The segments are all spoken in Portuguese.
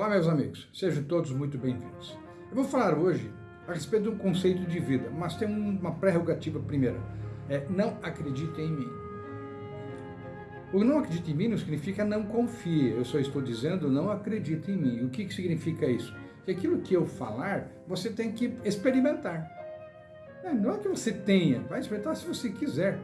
Olá, meus amigos, sejam todos muito bem-vindos. Eu vou falar hoje a respeito de um conceito de vida, mas tem uma prerrogativa primeira, é não acredite em mim. O não acredite em mim não significa não confie, eu só estou dizendo não acredite em mim. O que, que significa isso? Que aquilo que eu falar, você tem que experimentar. É, não é que você tenha, vai experimentar se você quiser,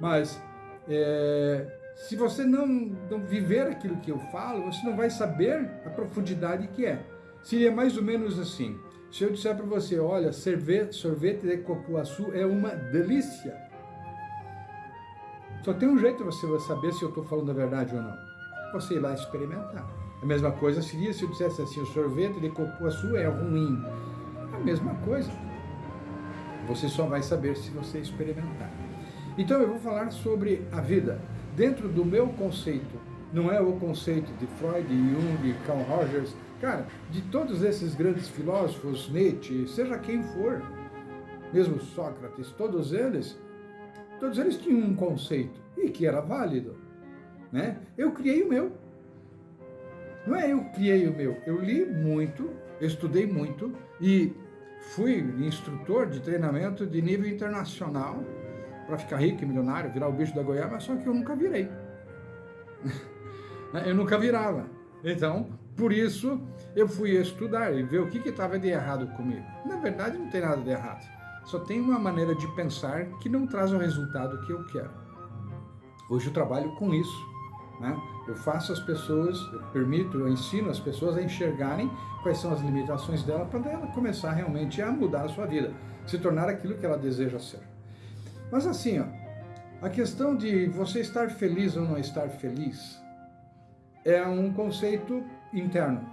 mas é, se você não, não viver aquilo que eu falo, você não vai saber a profundidade que é. Seria mais ou menos assim. Se eu disser para você, olha, sorvete, sorvete de copuaçu é uma delícia. Só tem um jeito você saber se eu estou falando a verdade ou não. Você ir lá experimentar. A mesma coisa seria se eu dissesse assim, o sorvete de copuaçu é ruim. A mesma coisa. Você só vai saber se você experimentar. Então eu vou falar sobre a vida dentro do meu conceito, não é o conceito de Freud, Jung, Carl Rogers, cara, de todos esses grandes filósofos, Nietzsche, seja quem for, mesmo Sócrates, todos eles, todos eles tinham um conceito e que era válido, né? Eu criei o meu. Não é eu criei o meu, eu li muito, estudei muito e fui instrutor de treinamento de nível internacional, para ficar rico e milionário, virar o bicho da goiaba, só que eu nunca virei. eu nunca virava. Então, por isso, eu fui estudar e ver o que estava de errado comigo. Na verdade, não tem nada de errado. Só tem uma maneira de pensar que não traz o resultado que eu quero. Hoje eu trabalho com isso. Né? Eu faço as pessoas, eu permito, eu ensino as pessoas a enxergarem quais são as limitações dela para ela começar realmente a mudar a sua vida, se tornar aquilo que ela deseja ser. Mas assim, ó, a questão de você estar feliz ou não estar feliz é um conceito interno.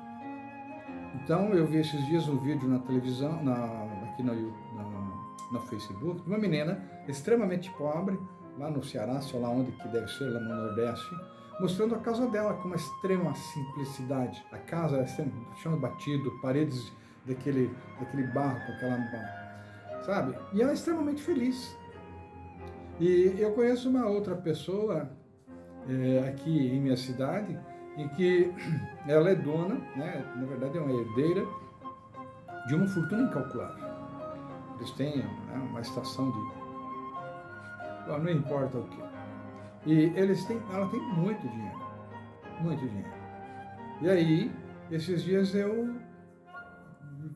Então, eu vi esses dias um vídeo na televisão, na, aqui no, na, no Facebook, de uma menina extremamente pobre, lá no Ceará, sei lá onde que deve ser, lá no Nordeste, mostrando a casa dela com uma extrema simplicidade. A casa é chão batido, paredes daquele, daquele barro, com aquela... sabe? E ela é extremamente feliz. E eu conheço uma outra pessoa é, aqui em minha cidade, em que ela é dona, né, na verdade é uma herdeira, de uma fortuna incalculável. Eles têm né, uma estação de... Bom, não importa o que. E eles têm, ela tem muito dinheiro, muito dinheiro. E aí, esses dias eu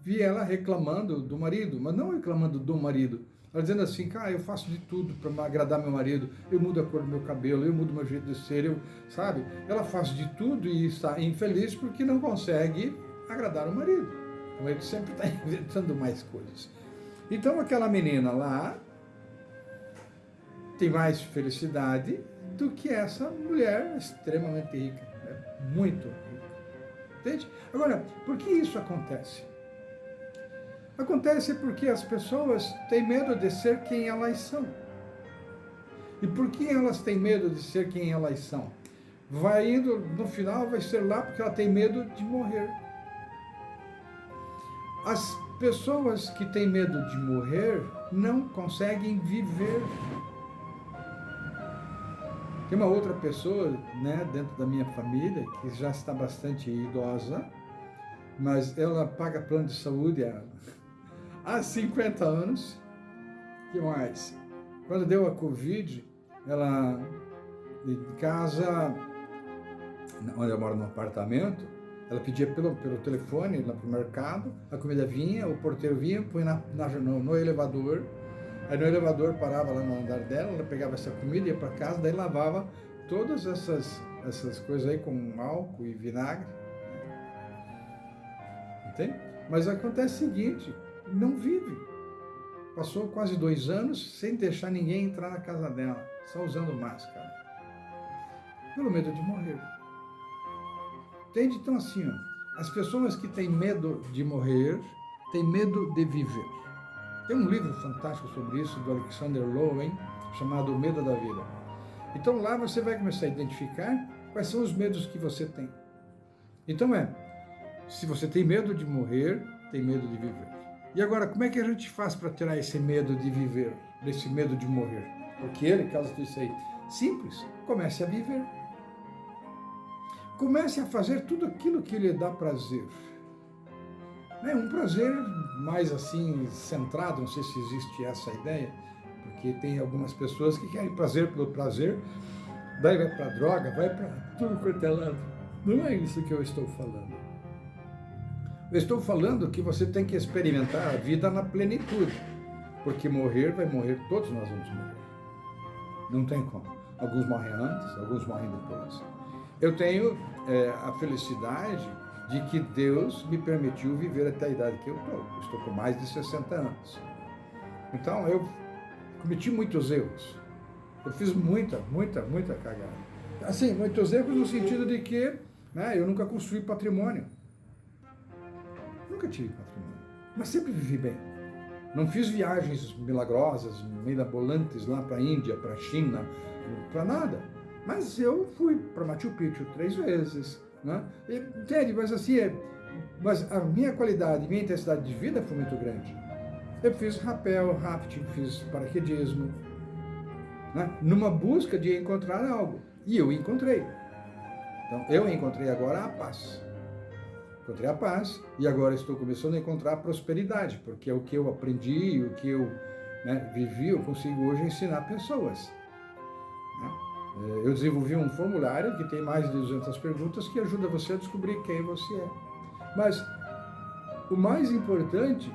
vi ela reclamando do marido, mas não reclamando do marido, ela dizendo assim, cara, eu faço de tudo para agradar meu marido, eu mudo a cor do meu cabelo, eu mudo meu jeito de ser, eu, sabe? Ela faz de tudo e está infeliz porque não consegue agradar o marido. O marido sempre está inventando mais coisas. Então aquela menina lá tem mais felicidade do que essa mulher extremamente rica, né? muito rica. Entende? Agora, por que isso acontece? Acontece porque as pessoas têm medo de ser quem elas são. E por que elas têm medo de ser quem elas são? Vai indo, no final vai ser lá porque ela tem medo de morrer. As pessoas que têm medo de morrer não conseguem viver. Tem uma outra pessoa, né, dentro da minha família, que já está bastante idosa, mas ela paga plano de saúde há há 50 anos. que mais? Quando deu a Covid, ela, de casa, onde eu moro no apartamento, ela pedia pelo, pelo telefone lá para o mercado, a comida vinha, o porteiro vinha, põe na, na no, no, elevador, aí no elevador parava lá no andar dela, ela pegava essa comida, ia para casa, daí lavava todas essas, essas coisas aí com álcool e vinagre. Entende? Mas acontece o seguinte, não vive. Passou quase dois anos sem deixar ninguém entrar na casa dela, só usando máscara. Pelo medo de morrer. Entende? Então assim, ó, as pessoas que têm medo de morrer, têm medo de viver. Tem um livro fantástico sobre isso, do Alexander Lowen, chamado O Medo da Vida. Então lá você vai começar a identificar quais são os medos que você tem. Então é, se você tem medo de morrer, tem medo de viver. E agora, como é que a gente faz para tirar esse medo de viver, desse medo de morrer? Porque ele causa tudo isso aí. Simples, comece a viver. comece a fazer tudo aquilo que lhe dá prazer. É um prazer mais assim, centrado, não sei se existe essa ideia, porque tem algumas pessoas que querem prazer pelo prazer, daí vai para droga, vai para tudo quanto é. Não é isso que eu estou falando. Eu estou falando que você tem que experimentar a vida na plenitude, porque morrer vai morrer, todos nós vamos morrer. Não tem como. Alguns morrem antes, alguns morrem depois. Eu tenho é, a felicidade de que Deus me permitiu viver até a idade que eu estou. Estou com mais de 60 anos. Então, eu cometi muitos erros. Eu fiz muita, muita, muita cagada. Assim, muitos erros no sentido de que né, eu nunca construí patrimônio. Nunca tive patrimônio. Mas sempre vivi bem. Não fiz viagens milagrosas, mirabolantes lá para a Índia, para a China, para nada. Mas eu fui para Machu Picchu três vezes. Né? Entende? Mas assim, é, mas a minha qualidade, minha intensidade de vida foi muito grande. Eu fiz rapel, rafting, fiz paraquedismo, né? numa busca de encontrar algo. E eu encontrei. Então, eu encontrei agora a paz. Encontrei a paz e agora estou começando a encontrar a prosperidade, porque é o que eu aprendi, o que eu né, vivi, eu consigo hoje ensinar pessoas. Né? É, eu desenvolvi um formulário que tem mais de 200 perguntas que ajuda você a descobrir quem você é. Mas o mais importante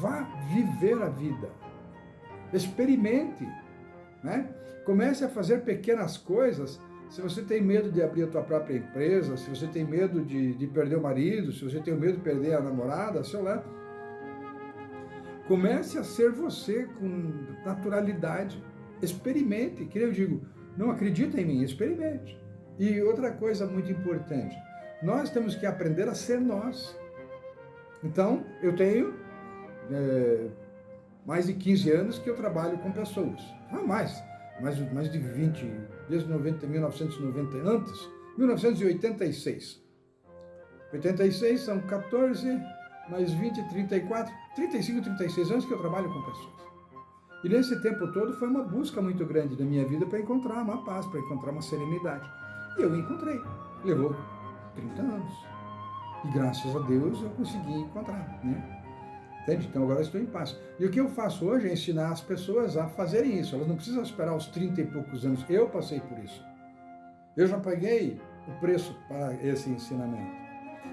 Vá viver a vida. Experimente. Né? Comece a fazer pequenas coisas. Se você tem medo de abrir a tua própria empresa, se você tem medo de, de perder o marido, se você tem medo de perder a namorada, sei lá. Comece a ser você com naturalidade. Experimente, que eu digo, não acredita em mim, experimente. E outra coisa muito importante, nós temos que aprender a ser nós. Então, eu tenho é, mais de 15 anos que eu trabalho com pessoas. Ah, mais, mais, mais de 20, desde 90, 1990, antes, 1986. 86 são 14, mais 20, 34, 35, 36 anos que eu trabalho com pessoas. E nesse tempo todo foi uma busca muito grande da minha vida para encontrar uma paz, para encontrar uma serenidade. E eu encontrei. Levou 30 anos. E graças a Deus eu consegui encontrar, né? Entende? Então agora estou em paz. E o que eu faço hoje é ensinar as pessoas a fazerem isso. Elas não precisam esperar os 30 e poucos anos. Eu passei por isso. Eu já paguei o preço para esse ensinamento.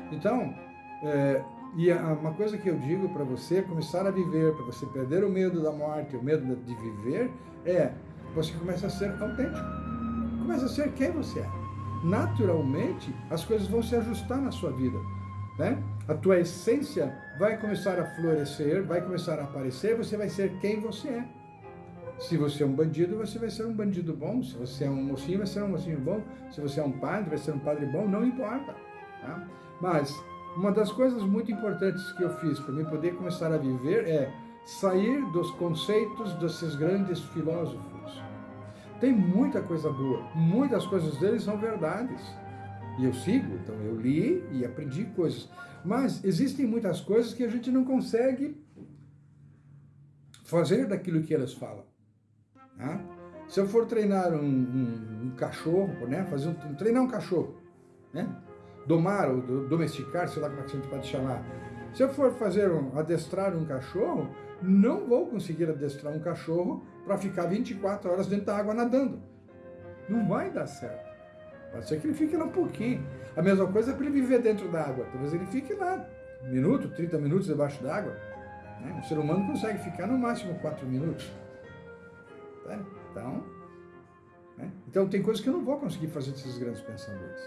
Então, é, e uma coisa que eu digo para você, começar a viver, para você perder o medo da morte, o medo de viver, é você começa a ser autêntico. Começa a ser quem você é. Naturalmente, as coisas vão se ajustar na sua vida né? A tua essência vai começar a florescer, vai começar a aparecer, você vai ser quem você é. Se você é um bandido, você vai ser um bandido bom. Se você é um mocinho, vai ser um mocinho bom. Se você é um padre, vai ser um padre bom. Não importa. Tá? Mas uma das coisas muito importantes que eu fiz para mim poder começar a viver é sair dos conceitos desses grandes filósofos. Tem muita coisa boa, muitas coisas deles são verdades. E eu sigo, então eu li e aprendi coisas. Mas existem muitas coisas que a gente não consegue fazer daquilo que elas falam. Né? Se eu for treinar um, um, um cachorro, né? Fazer um, treinar um cachorro, né? domar ou domesticar, sei lá como é que a gente pode chamar. Se eu for fazer um, adestrar um cachorro, não vou conseguir adestrar um cachorro para ficar 24 horas dentro da água nadando. Não vai dar certo. Pode ser que ele fique lá um pouquinho. A mesma coisa é para ele viver dentro da água. Talvez ele fique lá um minuto, 30 minutos debaixo d'água. Né? O ser humano consegue ficar no máximo 4 minutos. Tá? Então, né? então tem coisas que eu não vou conseguir fazer desses grandes pensadores.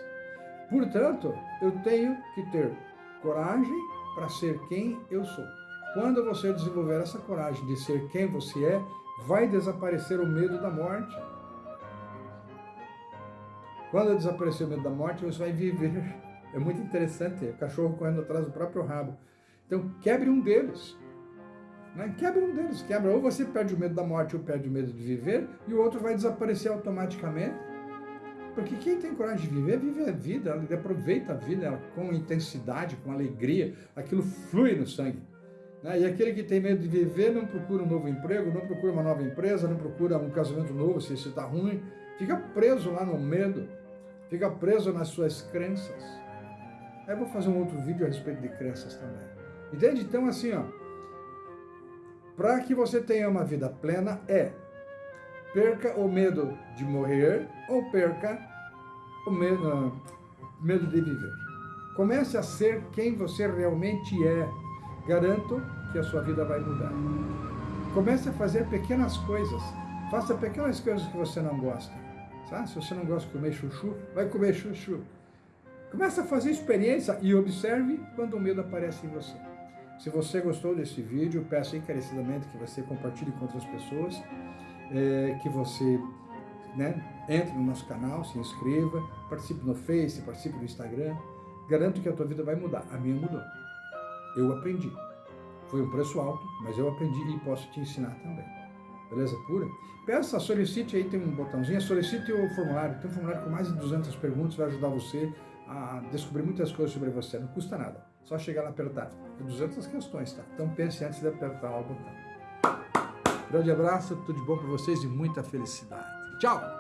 Portanto, eu tenho que ter coragem para ser quem eu sou. Quando você desenvolver essa coragem de ser quem você é, vai desaparecer o medo da morte. Quando desaparecer o medo da morte, você vai viver. É muito interessante, o cachorro correndo atrás do próprio rabo. Então, quebre um deles. Né? Quebre um deles, quebra. Ou você perde o medo da morte ou perde o medo de viver, e o outro vai desaparecer automaticamente. Porque quem tem coragem de viver, vive a vida, ele aproveita a vida com intensidade, com alegria, aquilo flui no sangue. Né? E aquele que tem medo de viver não procura um novo emprego, não procura uma nova empresa, não procura um casamento novo se isso está ruim, fica preso lá no medo. Fica preso nas suas crenças. Aí eu vou fazer um outro vídeo a respeito de crenças também. Entende? Então, assim, ó, para que você tenha uma vida plena é perca o medo de morrer ou perca o medo, uh, medo de viver. Comece a ser quem você realmente é. Garanto que a sua vida vai mudar. Comece a fazer pequenas coisas. Faça pequenas coisas que você não gosta. Sabe? Se você não gosta de comer chuchu, vai comer chuchu. Comece a fazer experiência e observe quando o medo aparece em você. Se você gostou desse vídeo, peço encarecidamente que você compartilhe com outras pessoas, é, que você né, entre no nosso canal, se inscreva, participe no Face, participe no Instagram. Garanto que a tua vida vai mudar. A minha mudou. Eu aprendi. Foi um preço alto, mas eu aprendi e posso te ensinar também. Beleza pura? Peça, solicite aí, tem um botãozinho, solicite o formulário. Tem um formulário com mais de 200 perguntas, vai ajudar você a descobrir muitas coisas sobre você. Não custa nada. Só chegar lá e apertar. Tem 200 questões, tá? Então pense antes de apertar o botão. Grande abraço, tudo de bom para vocês e muita felicidade. Tchau!